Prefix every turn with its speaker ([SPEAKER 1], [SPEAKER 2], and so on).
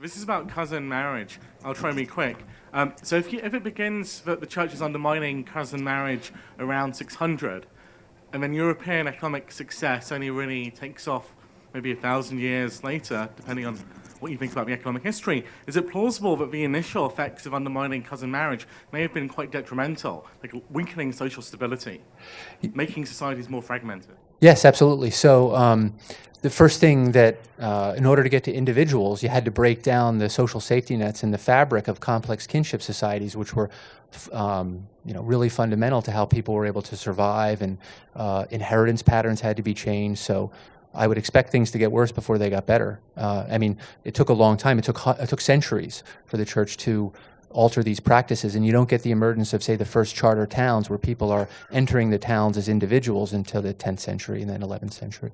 [SPEAKER 1] This is about cousin marriage. I'll try and be quick. Um, so if, you, if it begins that the church is undermining cousin marriage around 600, and then European economic success only really takes off maybe a thousand years later, depending on what you think about the economic history, is it plausible that the initial effects of undermining cousin marriage may have been quite detrimental, like weakening social stability, making societies more fragmented?
[SPEAKER 2] Yes, absolutely. So um, the first thing that, uh, in order to get to individuals, you had to break down the social safety nets and the fabric of complex kinship societies, which were, um, you know, really fundamental to how people were able to survive, and uh, inheritance patterns had to be changed. So I would expect things to get worse before they got better. Uh, I mean, it took a long time. It took it took centuries for the church to alter these practices and you don't get the emergence of say the first charter towns where people are entering the towns as individuals until the 10th century and then 11th century.